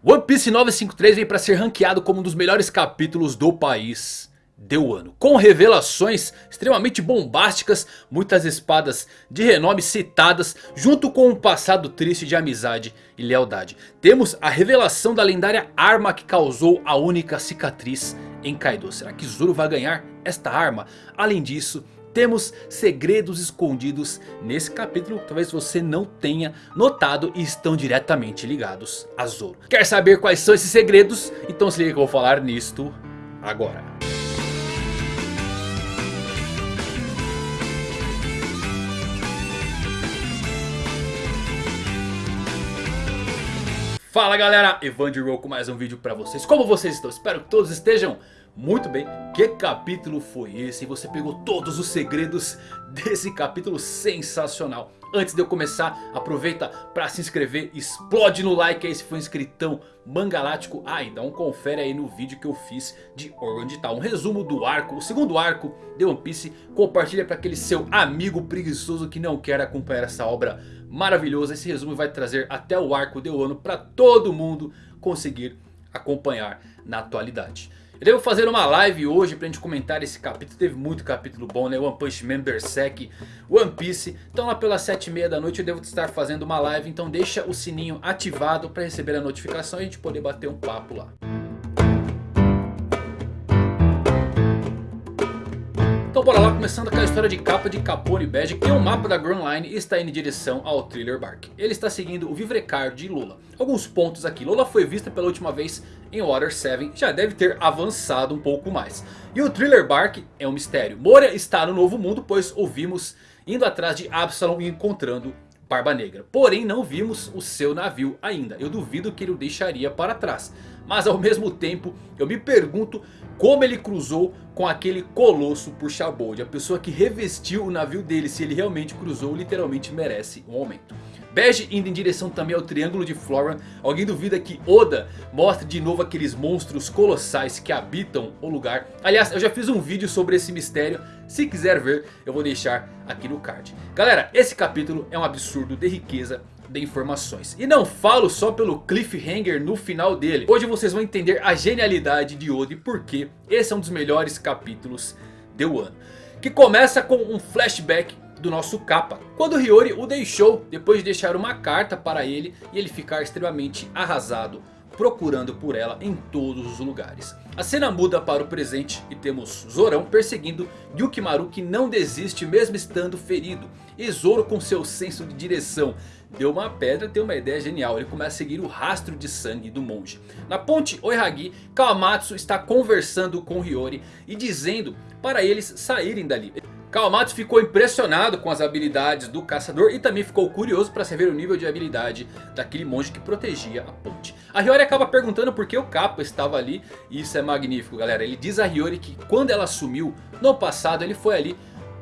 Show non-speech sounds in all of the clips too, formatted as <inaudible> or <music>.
One Piece 953 vem para ser ranqueado como um dos melhores capítulos do país do ano. Com revelações extremamente bombásticas, muitas espadas de renome citadas, junto com um passado triste de amizade e lealdade. Temos a revelação da lendária arma que causou a única cicatriz em Kaido. Será que Zoro vai ganhar esta arma? Além disso... Temos segredos escondidos nesse capítulo talvez você não tenha notado e estão diretamente ligados a Zoro. Quer saber quais são esses segredos? Então se liga que eu vou falar nisto agora. Fala galera, Evander com mais um vídeo pra vocês. Como vocês estão? Espero que todos estejam muito bem, que capítulo foi esse? Você pegou todos os segredos desse capítulo sensacional. Antes de eu começar, aproveita para se inscrever, explode no like aí se for inscritão mangalático. Ah, e dá um confere aí no vídeo que eu fiz de onde tá um resumo do arco, o segundo arco de One Piece. Compartilha para aquele seu amigo preguiçoso que não quer acompanhar essa obra maravilhosa. Esse resumo vai trazer até o arco de Wano para todo mundo conseguir acompanhar na atualidade. Eu devo fazer uma live hoje pra gente comentar esse capítulo. Teve muito capítulo bom, né? One Punch Man, Berserk, One Piece. Então lá pelas 7 e meia da noite eu devo estar fazendo uma live. Então deixa o sininho ativado pra receber a notificação e a gente poder bater um papo lá. Começando aquela história de capa de Capone Badge que um mapa da Grand Line está indo em direção ao Thriller Bark. Ele está seguindo o Vivrecar de Lola. Alguns pontos aqui, Lola foi vista pela última vez em Water 7, já deve ter avançado um pouco mais. E o Thriller Bark é um mistério. Moria está no Novo Mundo pois ouvimos indo atrás de Absalom e encontrando Barba Negra. Porém não vimos o seu navio ainda. Eu duvido que ele o deixaria para trás. Mas ao mesmo tempo eu me pergunto como ele cruzou com aquele colosso por Shabold. A pessoa que revestiu o navio dele. Se ele realmente cruzou literalmente merece um aumento. Bege indo em direção também ao Triângulo de Floran. Alguém duvida que Oda mostre de novo aqueles monstros colossais que habitam o lugar. Aliás, eu já fiz um vídeo sobre esse mistério. Se quiser ver, eu vou deixar aqui no card. Galera, esse capítulo é um absurdo de riqueza de informações. E não falo só pelo cliffhanger no final dele. Hoje vocês vão entender a genialidade de Oda e esse é um dos melhores capítulos do ano. Que começa com um flashback do nosso capa. Quando Hiyori o deixou depois de deixar uma carta para ele e ele ficar extremamente arrasado procurando por ela em todos os lugares. A cena muda para o presente e temos Zorão perseguindo Yukimaru que não desiste mesmo estando ferido. E Zoro com seu senso de direção deu uma pedra tem uma ideia genial. Ele começa a seguir o rastro de sangue do monge. Na ponte Oihagi, Kawamatsu está conversando com Hiyori e dizendo para eles saírem dali. Kawamatsu ficou impressionado com as habilidades do caçador e também ficou curioso para saber o nível de habilidade daquele monge que protegia a ponte. A Hiyori acaba perguntando por que o Kappa estava ali e isso é magnífico galera. Ele diz a Hiyori que quando ela sumiu no passado ele foi ali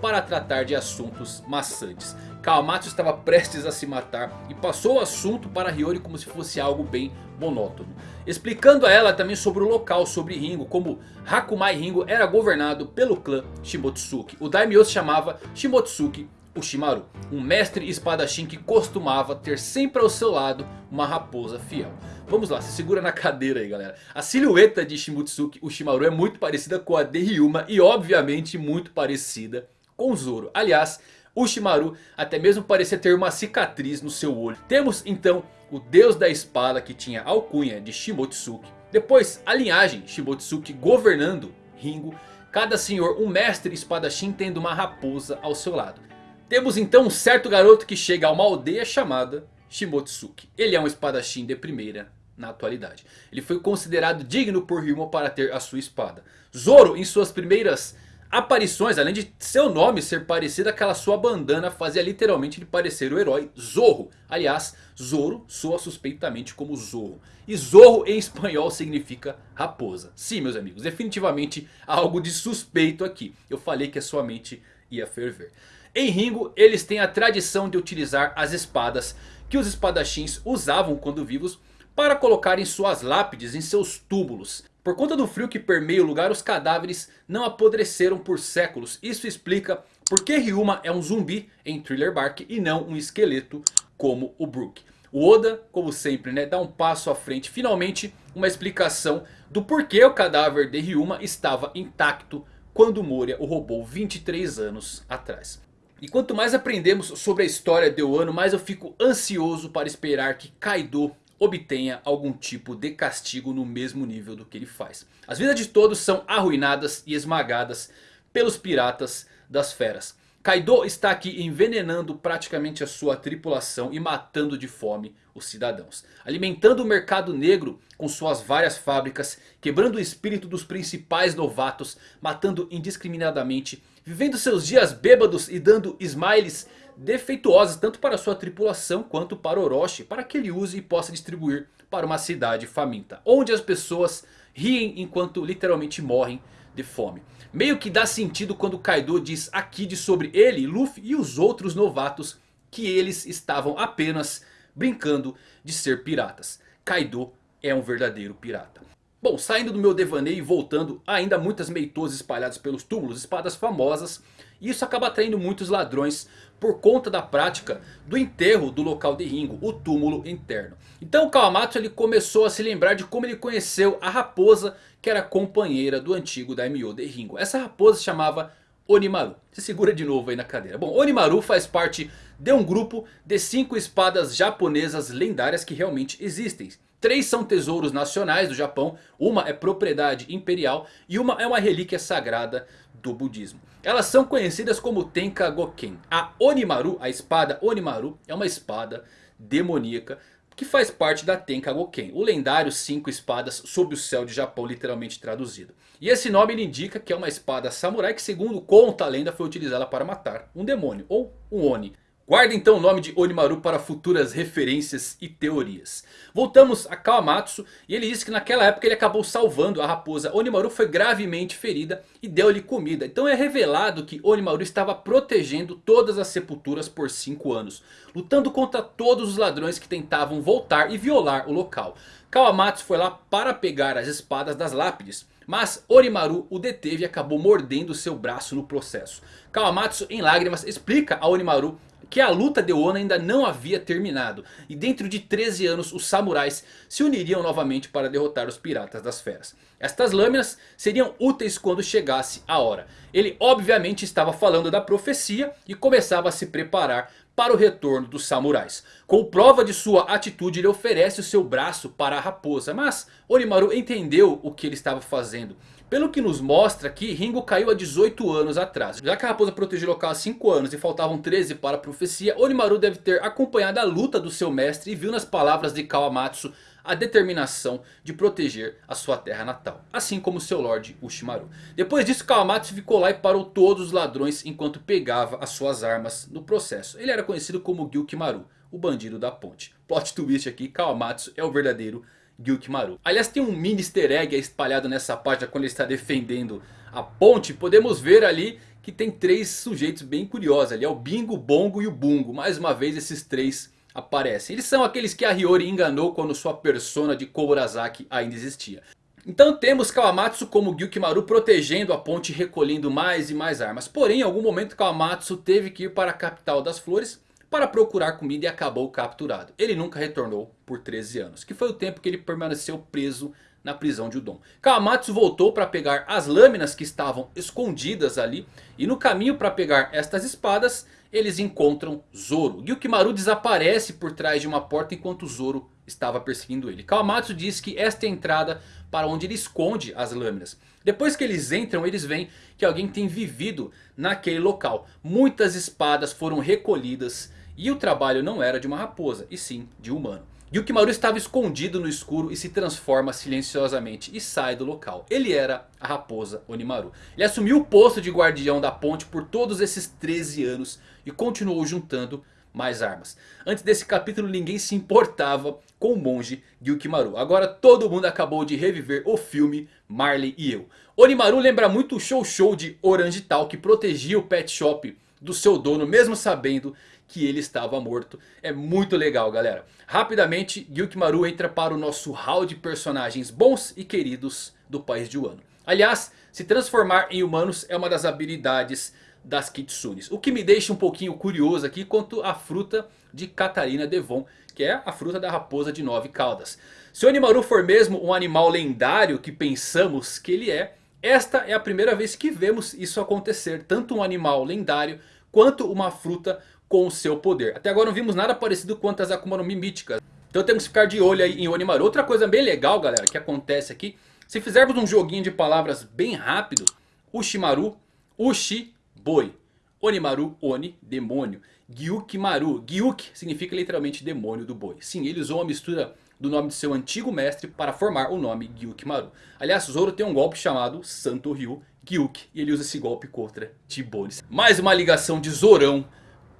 para tratar de assuntos maçantes. Kawamatsu estava prestes a se matar e passou o assunto para Hiyori como se fosse algo bem monótono. Explicando a ela também sobre o local, sobre Ringo, como Hakumai Ringo era governado pelo clã Shimotsuki. O Daimyo se chamava Shimotsuki Ushimaru, um mestre espadachim que costumava ter sempre ao seu lado uma raposa fiel. Vamos lá, se segura na <laughs> cadeira aí galera. A silhueta de Shimotsuki Ushimaru é muito parecida com a de Ryuma e obviamente muito parecida com Zoro. Aliás, Ushimaru até mesmo parecia ter uma cicatriz no seu olho. Temos então o deus da espada que tinha alcunha de Shimotsuki. Depois a linhagem Shimotsuki governando Ringo. Cada senhor um mestre espadachim tendo uma raposa ao seu lado. Temos então um certo garoto que chega a uma aldeia chamada Shimotsuki. Ele é um espadachim de primeira na atualidade. Ele foi considerado digno por Ryuma para ter a sua espada. Zoro em suas primeiras aparições, além de seu nome ser parecido, aquela sua bandana fazia literalmente ele parecer o herói Zorro. Aliás, Zoro soa suspeitamente como Zorro. E Zorro em espanhol significa raposa. Sim, meus amigos, definitivamente algo de suspeito aqui. Eu falei que a sua mente ia ferver. Em Ringo, eles têm a tradição de utilizar as espadas que os espadachins usavam quando vivos para colocarem suas lápides em seus túmulos. Por conta do frio que permeia o lugar, os cadáveres não apodreceram por séculos. Isso explica por que Ryuma é um zumbi em Thriller Bark e não um esqueleto como o Brook. O Oda, como sempre, né, dá um passo à frente. Finalmente, uma explicação do porquê o cadáver de Ryuma estava intacto quando Moria o roubou 23 anos atrás. E quanto mais aprendemos sobre a história de Wano, mais eu fico ansioso para esperar que Kaido obtenha algum tipo de castigo no mesmo nível do que ele faz. As vidas de todos são arruinadas e esmagadas pelos piratas das feras. Kaido está aqui envenenando praticamente a sua tripulação e matando de fome os cidadãos. Alimentando o mercado negro com suas várias fábricas, quebrando o espírito dos principais novatos, matando indiscriminadamente, vivendo seus dias bêbados e dando smiles defeituosas tanto para sua tripulação quanto para Orochi, para que ele use e possa distribuir para uma cidade faminta, onde as pessoas riem enquanto literalmente morrem de fome. Meio que dá sentido quando Kaido diz a Kid sobre ele, Luffy e os outros novatos que eles estavam apenas brincando de ser piratas. Kaido é um verdadeiro pirata. Bom, saindo do meu devaneio e voltando, ainda muitas meitosas espalhadas pelos túmulos, espadas famosas. E isso acaba atraindo muitos ladrões por conta da prática do enterro do local de Ringo, o túmulo interno. Então Kawamatsu ele começou a se lembrar de como ele conheceu a raposa que era companheira do antigo Daimyo de Ringo. Essa raposa se chamava Onimaru. Se segura de novo aí na cadeira. Bom, Onimaru faz parte de um grupo de cinco espadas japonesas lendárias que realmente existem. Três são tesouros nacionais do Japão, uma é propriedade imperial e uma é uma relíquia sagrada do budismo. Elas são conhecidas como Tenka Goken. A Onimaru, a espada Onimaru, é uma espada demoníaca que faz parte da Tenka Goken, o lendário cinco espadas sob o céu de Japão, literalmente traduzido. E esse nome indica que é uma espada samurai que segundo conta a lenda foi utilizada para matar um demônio ou um Oni. Guarda então o nome de Onimaru para futuras referências e teorias. Voltamos a Kawamatsu e ele disse que naquela época ele acabou salvando a raposa. Onimaru foi gravemente ferida e deu-lhe comida. Então é revelado que Onimaru estava protegendo todas as sepulturas por 5 anos. Lutando contra todos os ladrões que tentavam voltar e violar o local. Kawamatsu foi lá para pegar as espadas das lápides. Mas Onimaru o deteve e acabou mordendo seu braço no processo. Kawamatsu em lágrimas explica a Onimaru que a luta de Wano ainda não havia terminado. E dentro de 13 anos os samurais se uniriam novamente para derrotar os piratas das feras. Estas lâminas seriam úteis quando chegasse a hora. Ele obviamente estava falando da profecia e começava a se preparar para o retorno dos samurais. Com prova de sua atitude ele oferece o seu braço para a raposa. Mas Onimaru entendeu o que ele estava fazendo. Pelo que nos mostra que Ringo caiu há 18 anos atrás. Já que a raposa protegeu o local há 5 anos e faltavam 13 para a profecia. Onimaru deve ter acompanhado a luta do seu mestre e viu nas palavras de Kawamatsu a determinação de proteger a sua terra natal. Assim como seu Lorde Ushimaru. Depois disso Kawamatsu ficou lá e parou todos os ladrões enquanto pegava as suas armas no processo. Ele era conhecido como Gyukimaru, o bandido da ponte. Plot twist aqui, Kawamatsu é o verdadeiro Gyukimaru. Aliás tem um mini easter egg espalhado nessa página quando ele está defendendo a ponte. Podemos ver ali que tem três sujeitos bem curiosos ali. É o Bingo, o Bongo e o Bungo. Mais uma vez esses três aparecem. Eles são aqueles que a Hiyori enganou quando sua persona de Kourasaki ainda existia. Então temos Kawamatsu como Gyukimaru protegendo a ponte e recolhendo mais e mais armas. Porém em algum momento Kawamatsu teve que ir para a capital das flores para procurar comida e acabou capturado. Ele nunca retornou por 13 anos, que foi o tempo que ele permaneceu preso na prisão de Udon. Kawamatsu voltou para pegar as lâminas que estavam escondidas ali. E no caminho para pegar estas espadas, eles encontram Zoro. Gyukimaru desaparece por trás de uma porta enquanto Zoro estava perseguindo ele. Kawamatsu diz que esta é a entrada para onde ele esconde as lâminas. Depois que eles entram, eles veem que alguém tem vivido naquele local. Muitas espadas foram recolhidas e o trabalho não era de uma raposa, e sim de um humano. Yukimaru estava escondido no escuro e se transforma silenciosamente e sai do local. Ele era a raposa Onimaru. Ele assumiu o posto de guardião da ponte por todos esses 13 anos e continuou juntando mais armas. Antes desse capítulo ninguém se importava com o monge Gyukimaru. Agora todo mundo acabou de reviver o filme Marley e eu. Onimaru lembra muito o Show Show de Orange Tal que protegia o pet shop do seu dono mesmo sabendo que ele estava morto. É muito legal galera. Rapidamente Gyukimaru entra para o nosso hall de personagens bons e queridos do país de Wano. Aliás, se transformar em humanos é uma das habilidades das Kitsunes. O que me deixa um pouquinho curioso aqui quanto à fruta de Catarina Devon, que é a fruta da raposa de nove caudas. Se o Onimaru for mesmo um animal lendário que pensamos que ele é, esta é a primeira vez que vemos isso acontecer. Tanto um animal lendário quanto uma fruta com o seu poder. Até agora não vimos nada parecido quanto as Akuma no Mi míticas. Então temos que ficar de olho aí em Onimaru. Outra coisa bem legal galera que acontece aqui. Se fizermos um joguinho de palavras bem rápido. Ushimaru, Ushi, boi. Onimaru, Oni, demônio. Gyukimaru, Gyuki significa literalmente demônio do boi. Sim, ele usou uma mistura do nome de seu antigo mestre para formar o nome Gyukimaru. Aliás, Zoro tem um golpe chamado Santo Ryu Gyuki. E ele usa esse golpe contra Tibones. Mais uma ligação de Zorão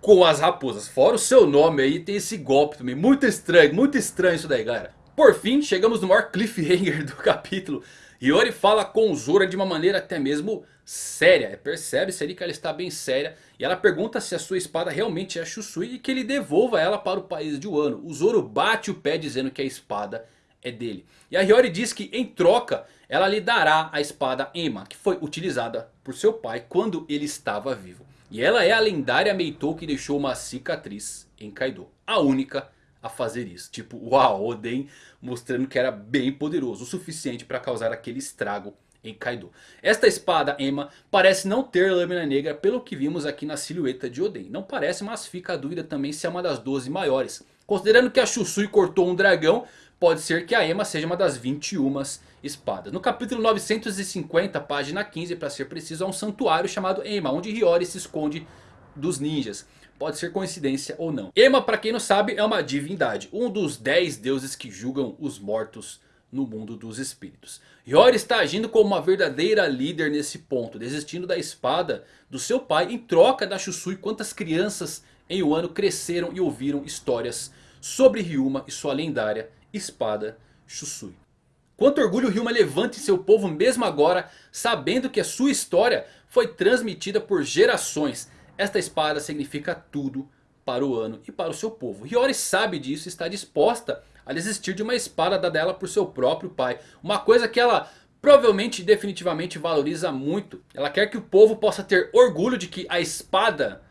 com as raposas. Fora o seu nome aí, tem esse golpe também. Muito estranho, muito estranho isso daí, galera. Por fim, chegamos no maior cliffhanger <laughs> do capítulo. Yori fala com Zora de uma maneira até mesmo séria. Percebe-se ali que ela está bem séria. E ela pergunta se a sua espada realmente é Shusui e que ele devolva ela para o país de Wano. O Zoro bate o pé dizendo que a espada é dele. E a Hiyori diz que em troca ela lhe dará a espada Ema. Que foi utilizada por seu pai quando ele estava vivo. E ela é a lendária Meitou que deixou uma cicatriz em Kaido. A única a fazer isso. Tipo, uau, Oden mostrando que era bem poderoso. O suficiente para causar aquele estrago em Kaido. Esta espada Ema parece não ter lâmina negra pelo que vimos aqui na silhueta de Oden. Não parece, mas fica a dúvida também se é uma das 12 maiores. Considerando que a Shusui cortou um dragão, pode ser que a Ema seja uma das 21 espadas. No capítulo 950, página 15 para ser preciso, há um santuário chamado Ema, onde Hiyori se esconde dos ninjas. Pode ser coincidência ou não. Ema, para quem não sabe, é uma divindade. Um dos 10 deuses que julgam os mortos no mundo dos espíritos. Hiyori está agindo como uma verdadeira líder nesse ponto. Desistindo da espada do seu pai em troca da Shusui. Quantas crianças em Wano cresceram e ouviram histórias sobre Ryuma e sua lendária espada Shusui. Quanto orgulho Ryuma levanta em seu povo mesmo agora. Sabendo que a sua história foi transmitida por gerações. Esta espada significa tudo para o ano e para o seu povo. Hiyori sabe disso e está disposta a desistir de uma espada dada ela por seu próprio pai. Uma coisa que ela provavelmente definitivamente valoriza muito. Ela quer que o povo possa ter orgulho de que a espada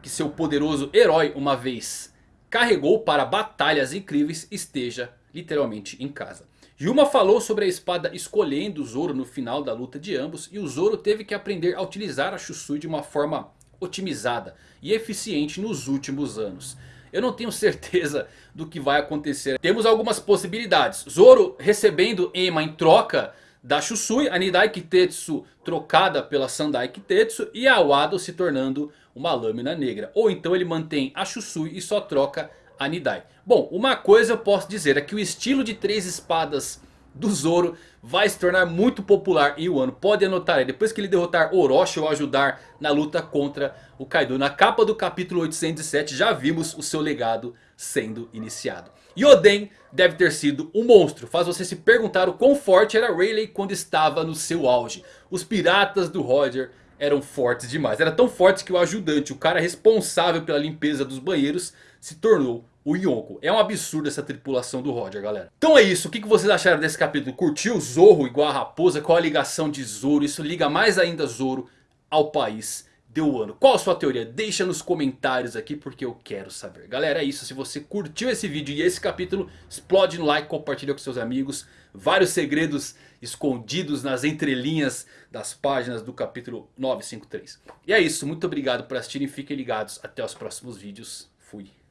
que seu poderoso herói uma vez carregou para batalhas incríveis esteja literalmente em casa. Yuma falou sobre a espada escolhendo o Zoro no final da luta de ambos. E o Zoro teve que aprender a utilizar a Shusui de uma forma otimizada e eficiente nos últimos anos. Eu não tenho certeza do que vai acontecer. Temos algumas possibilidades. Zoro recebendo Ema em troca da Shusui. A Nidai Kitetsu trocada pela Sandai Kitetsu. E a Wado se tornando uma lâmina negra. Ou então ele mantém a Shusui e só troca a Nidai. Bom, uma coisa eu posso dizer é que o estilo de três espadas do Zoro vai se tornar muito popular em Wano. Pode anotar aí, depois que ele derrotar Orochi ou ajudar na luta contra o Kaido. Na capa do capítulo 807 já vimos o seu legado sendo iniciado. E Oden deve ter sido um monstro. Faz você se perguntar o quão forte era Rayleigh quando estava no seu auge. Os piratas do Roger eram fortes demais. Era tão fortes que o ajudante, o cara responsável pela limpeza dos banheiros, se tornou o Yonko. É um absurdo essa tripulação do Roger, galera. Então é isso. O que vocês acharam desse capítulo? Curtiu Zorro igual a raposa? Qual a ligação de Zoro? Isso liga mais ainda Zoro ao país de Wano. Qual a sua teoria? Deixa nos comentários aqui porque eu quero saber. Galera, é isso. Se você curtiu esse vídeo e esse capítulo, explode no like, compartilha com seus amigos. Vários segredos escondidos nas entrelinhas das páginas do capítulo 953. E é isso. Muito obrigado por assistirem. Fiquem ligados. Até os próximos vídeos. Fui.